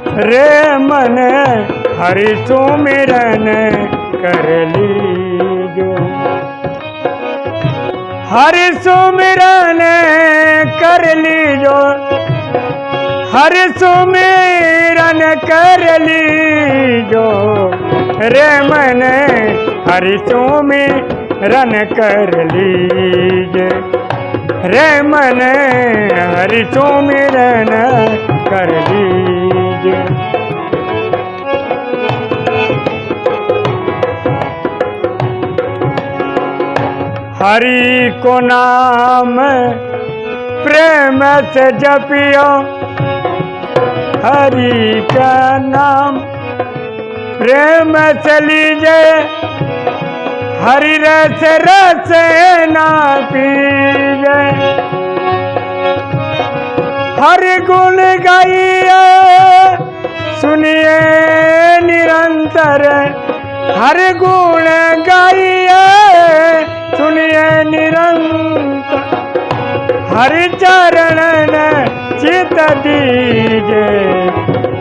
रे मन हरि सुमिरन कर लीजो। हरि सुमिरन कर लीजो। हरि सुमिरन कर लीजो। रे मन हरि सुमिरन कर लीजे। रे मन हरि सुमिरन कर लीजे। हरि को नाम प्रेम से जपियो। हरि का नाम प्रेम से लीजे। हरि रस रस ना पीजे। हरि गुण गाइए, सुनिए निरंतर। हर गुण गाइए निरंतर हर चरण चित दीजे।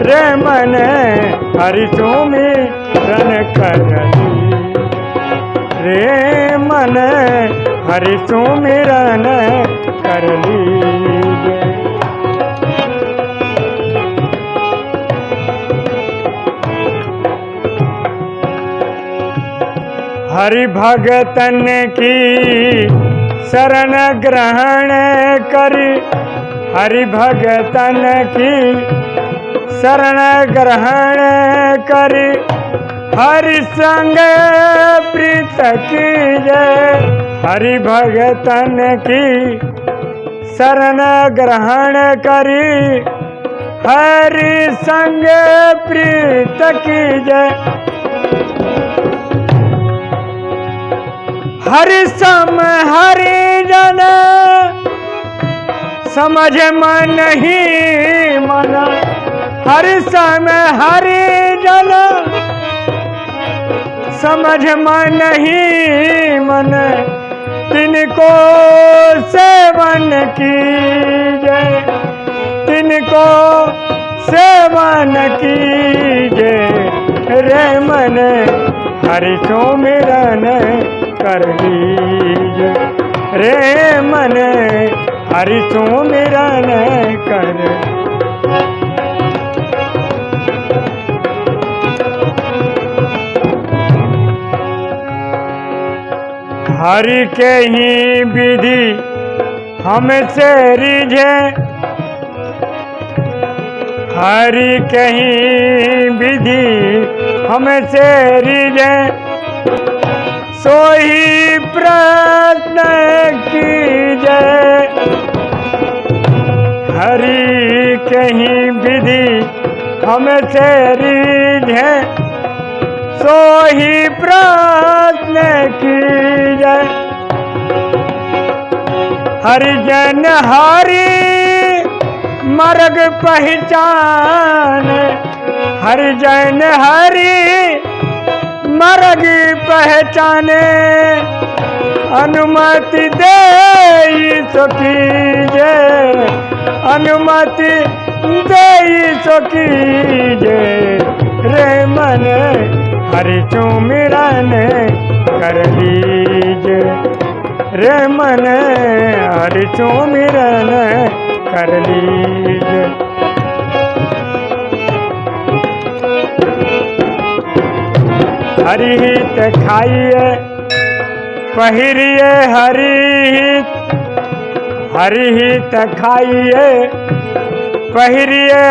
रे मन हरि सोमी रन कर रे मन हरि सुमिरन कर हरि भगतन की शरण ग्रहण करी। हरि भगतन की शरण ग्रहण करी। हरि संग प्रीत की जय हरि भगतन की शरण ग्रहण करी। हरि संग प्रीत की जय सम हरि जन। समझ मन ही मन। हरि सम हरि जन। समझ मन ही मन। तिनको सेवन की जय। तिनको सेवन की जय। रे मन हरि सुमिरन कर लीज। रे मन हरि सुमिरन कर हरि के ही विधि हमसे रिझे। हरि के ही विधि हमसे रिझे। सोही प्रश्न की जय हरि कहीं विधि हमसे रिझे। सोही प्रश्न की जय हरिजन हरि मर्ग पहचान। हरिजन हरि मर्ग पहचाने, अनुमति दे सकी जय अनुमति दे सकी जे रे मन हरि चुमिरन कर लीजे। रे मन हरि चुमिरन कर लीजे। हरि हित खाइए, पहिरिए हरि हित खाइए, पहिरिए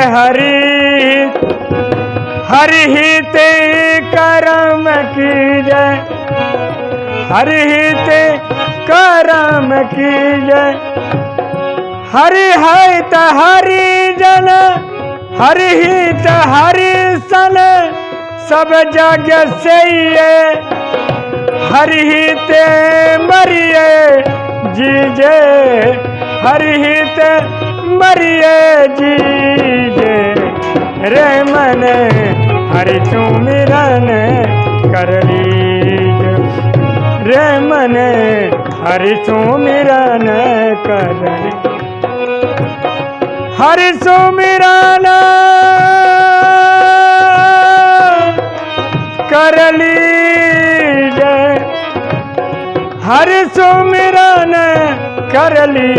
हरि हित करम की जय हरि हित करम त हरि जन हरि हित हरि सन। सब जग से हरि हित मरिए जीजे, हरि हित मरिए जीजे। रे मन, हरि सुमिरन कर लीज। रे मन, हरि सुमिरन कर हरि सुमिरन करली जय हर सुमिरन करली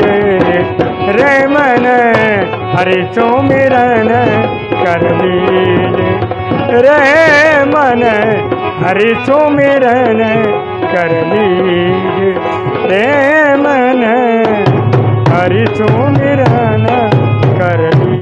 जय रे मन हर सुमिरन करली जय रे मन हर सुमिरन करली जय रे मन हर सुमिरन